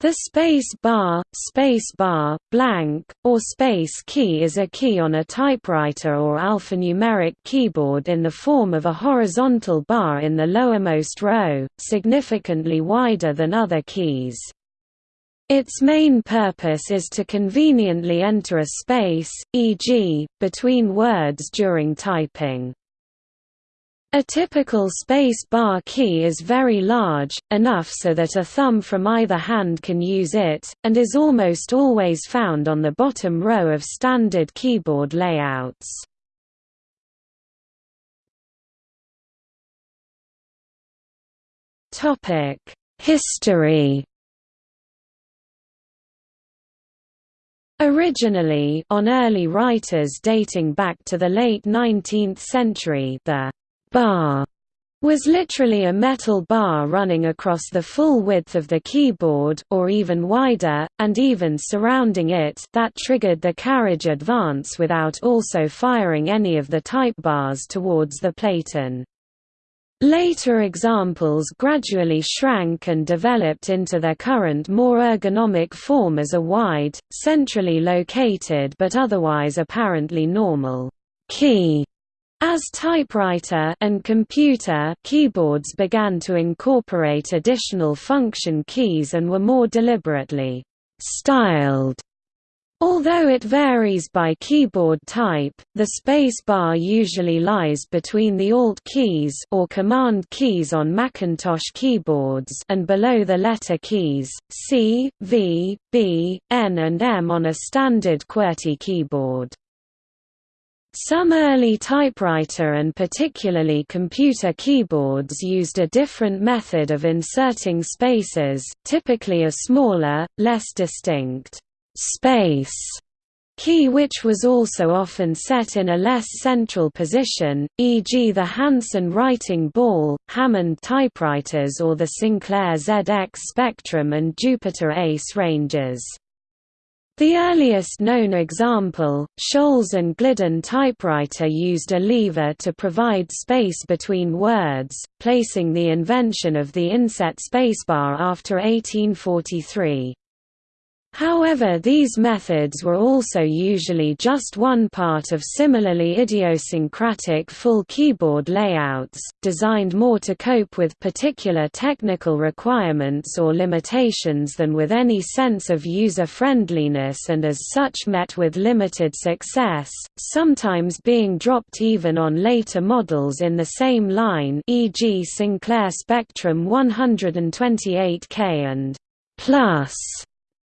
The space bar, space bar, blank, or space key is a key on a typewriter or alphanumeric keyboard in the form of a horizontal bar in the lowermost row, significantly wider than other keys. Its main purpose is to conveniently enter a space, e.g., between words during typing. A typical space bar key is very large, enough so that a thumb from either hand can use it, and is almost always found on the bottom row of standard keyboard layouts. History Originally on early writers dating back to the late 19th century the bar was literally a metal bar running across the full width of the keyboard or even wider, and even surrounding it that triggered the carriage advance without also firing any of the type bars towards the platen. Later examples gradually shrank and developed into their current more ergonomic form as a wide, centrally located but otherwise apparently normal key as typewriter and computer keyboards began to incorporate additional function keys and were more deliberately styled. Although it varies by keyboard type, the space bar usually lies between the Alt keys or Command keys on Macintosh keyboards and below the letter keys, C, V, B, N and M on a standard QWERTY keyboard. Some early typewriter and particularly computer keyboards used a different method of inserting spaces, typically a smaller, less distinct space key which was also often set in a less central position, e.g. the Hansen writing ball, Hammond typewriters or the Sinclair ZX Spectrum and Jupiter Ace ranges. The earliest known example, Scholes and Glidden typewriter used a lever to provide space between words, placing the invention of the inset spacebar after 1843. However these methods were also usually just one part of similarly idiosyncratic full keyboard layouts, designed more to cope with particular technical requirements or limitations than with any sense of user-friendliness and as such met with limited success, sometimes being dropped even on later models in the same line e.g. Sinclair Spectrum 128K and Plus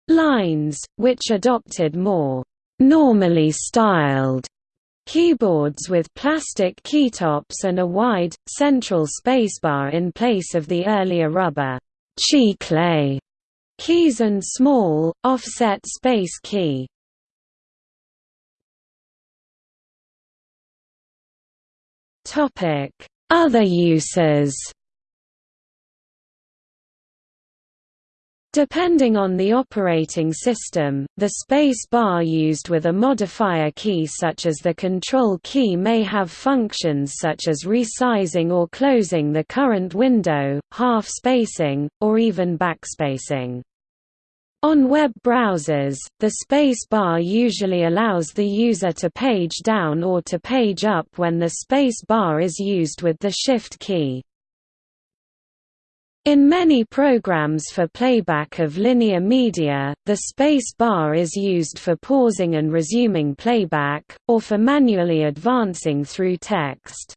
lines, which adopted more normally styled keyboards with plastic keytops and a wide, central spacebar in place of the earlier rubber Chiclet keys and small, offset space key. Other uses Depending on the operating system, the space bar used with a modifier key such as the control key may have functions such as resizing or closing the current window, half spacing, or even backspacing. On web browsers, the space bar usually allows the user to page down or to page up when the space bar is used with the Shift key. In many programs for playback of linear media, the space bar is used for pausing and resuming playback, or for manually advancing through text.